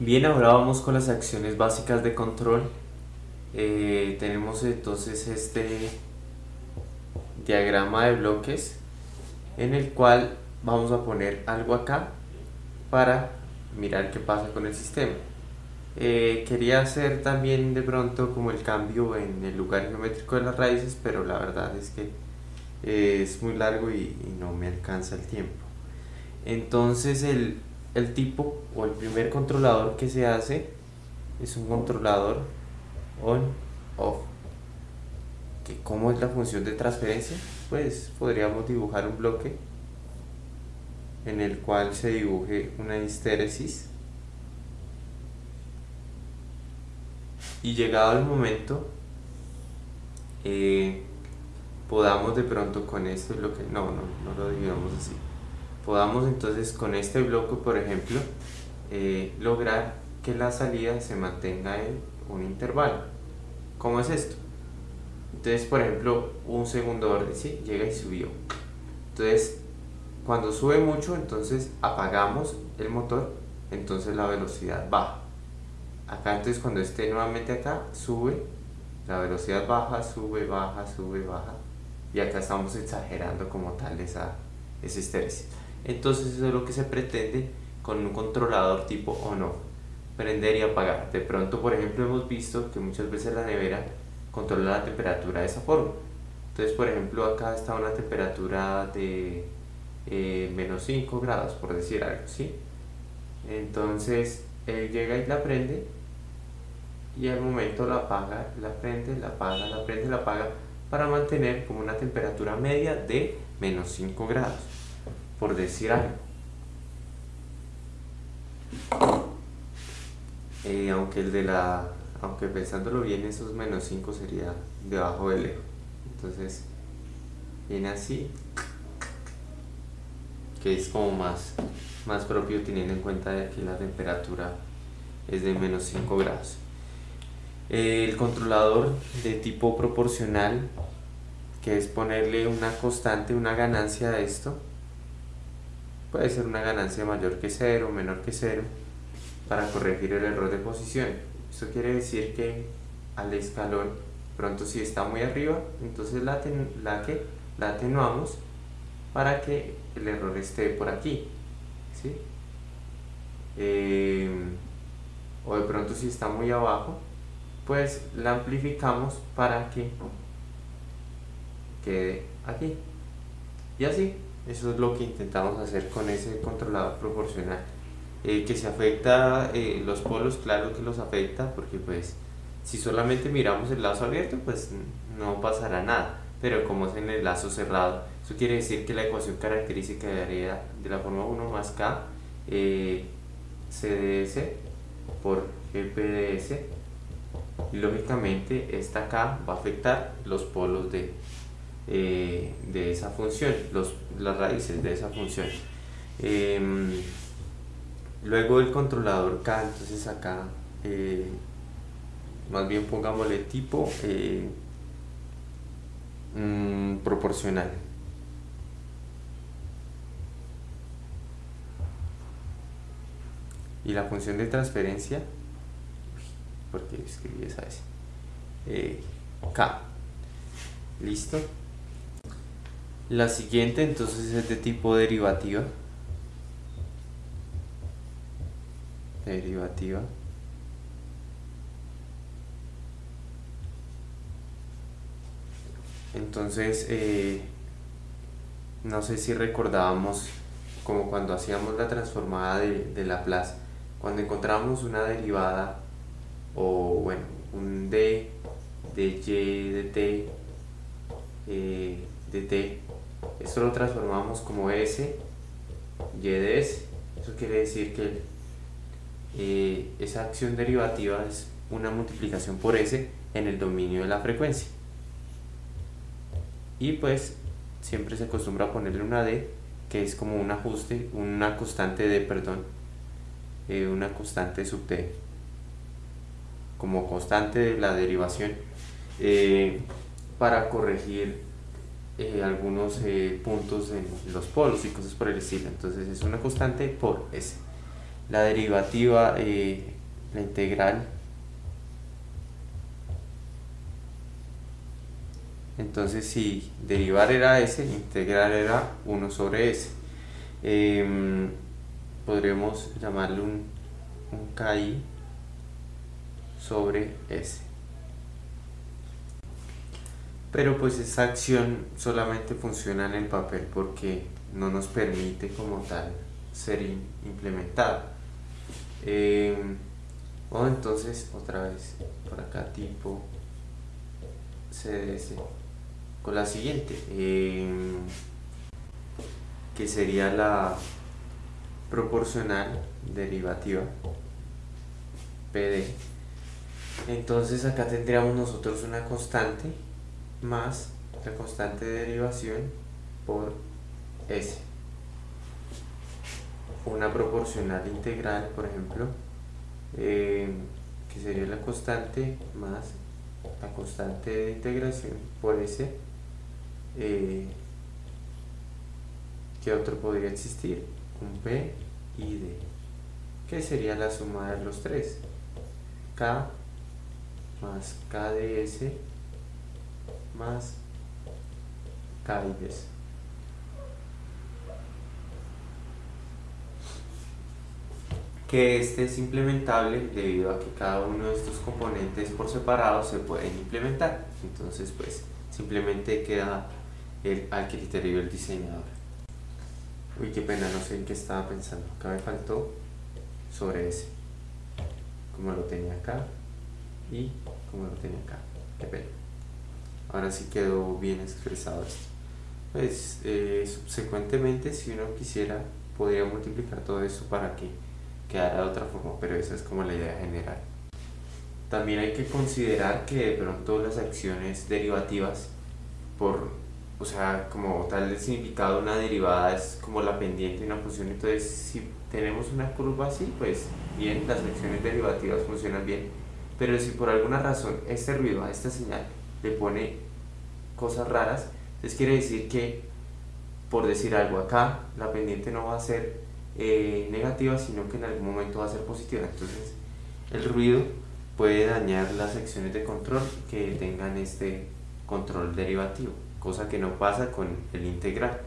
Bien, ahora vamos con las acciones básicas de control. Eh, tenemos entonces este diagrama de bloques en el cual vamos a poner algo acá para mirar qué pasa con el sistema. Eh, quería hacer también de pronto como el cambio en el lugar geométrico de las raíces, pero la verdad es que eh, es muy largo y, no me alcanza el tiempo. Entonces el, el tipo o el primer controlador que se hace es un controlador on-off. ¿Cómo es la función de transferencia? Pues podríamos dibujar un bloque en el cual se dibuje una histéresis y llegado el momento eh, podamos de pronto con este bloque, no, no, no lo dividamos así podamos entonces con este bloque por ejemplo eh, lograr que la salida se mantenga en un intervalo. ¿cómo es esto? entonces por ejemplo un segundo orden, ¿sí? llega y subió. Entonces cuando sube mucho entonces apagamos el motor entonces la velocidad baja. Acá entonces cuando esté nuevamente acá sube la velocidad baja sube baja sube baja. Y acá estamos exagerando como tal esa, ese estéreo entonces eso es lo que se pretende con un controlador tipo on-off prender y apagar. De pronto por ejemplo hemos visto que muchas veces la nevera controla la temperatura de esa forma. Entonces por ejemplo acá está una temperatura de eh, menos 5 grados por decir algo ¿sí? entonces él llega y la prende y al momento la apaga, la prende, la apaga, la prende, la apaga para mantener como una temperatura media de menos 5 grados, por decir algo. Eh, aunque el de la, aunque pensándolo bien, esos menos 5 sería debajo del eje. Entonces, viene así, que es como más, más propio teniendo en cuenta que la temperatura es de menos 5 grados el controlador de tipo proporcional que es ponerle una constante, una ganancia a esto puede ser una ganancia mayor que cero, menor que cero para corregir el error de posición. Esto quiere decir que al escalón pronto si está muy arriba entonces la, la, la atenuamos para que el error esté por aquí ¿sí? Eh, o de pronto si está muy abajo pues la amplificamos para que quede aquí. Y así eso es lo que intentamos hacer con ese controlador proporcional. Eh, que se afecta eh, los polos claro que los afecta porque pues si solamente miramos el lazo abierto pues no pasará nada. Pero como es en el lazo cerrado eso quiere decir que la ecuación característica quedaría de la forma 1 más k eh, CDS por GPDS y lógicamente esta acá va a afectar los polos de, eh, de esa función, los, las raíces de esa función. Em, luego el controlador K, entonces acá eh, más bien pongámosle tipo eh, mm, proporcional. Y la función de transferencia porque escribí esa eh, K listo la siguiente entonces es de tipo derivativa. Derivativa. Entonces eh, no sé si recordábamos como cuando hacíamos la transformada de, de Laplace cuando encontramos una derivada o bueno, un D de Y de T eh, de T esto lo transformamos como S Y de S. Eso quiere decir que eh, esa acción derivativa es una multiplicación por S en el dominio de la frecuencia. Y pues siempre se acostumbra a ponerle una D que es como un ajuste, una constante de, perdón, eh, una constante sub T como constante de la derivación eh, para corregir eh, algunos eh, puntos en los polos y cosas por el estilo entonces es una constante por S la derivativa, eh, la integral. Entonces si derivar era s, integrar era 1 sobre s. Em, podremos llamarle un, un KI sobre S. Pero pues esa acción solamente funciona en el papel porque no nos permite como tal ser implementada. Eh, o entonces otra vez por acá tipo CDS con la siguiente eh, que sería la proporcional derivativa PD entonces acá tendríamos nosotros una constante más la constante de derivación por S una proporcional integral por ejemplo eh, que sería la constante más la constante de integración por S eh, ¿qué otro podría existir? un P y D que sería la suma de los tres K más KDS más KIDS. Que este es implementable debido a que cada uno de estos componentes por separado se pueden implementar. Entonces pues simplemente queda el, al criterio del diseñador. Uy, qué pena, no sé en qué estaba pensando. Acá me faltó sobre ese. Como lo tenía acá y como lo tenía acá. Qué pena. Ahora sí quedó bien expresado esto. Pues eh, subsecuentemente si uno quisiera podría multiplicar todo eso para que quedara de otra forma, pero esa es como la idea general. También hay que considerar que de pronto las acciones derivativas por o sea, como tal el significado de una derivada es como la pendiente de una función, entonces si tenemos una curva así, pues bien, las acciones derivativas funcionan bien, pero si por alguna razón este ruido a esta señal le pone cosas raras, entonces quiere decir que, por decir algo acá, la pendiente no va a ser eh, negativa, sino que en algún momento va a ser positiva. Entonces, el ruido puede dañar las secciones de control que tengan este control derivativo, cosa que no pasa con el integral.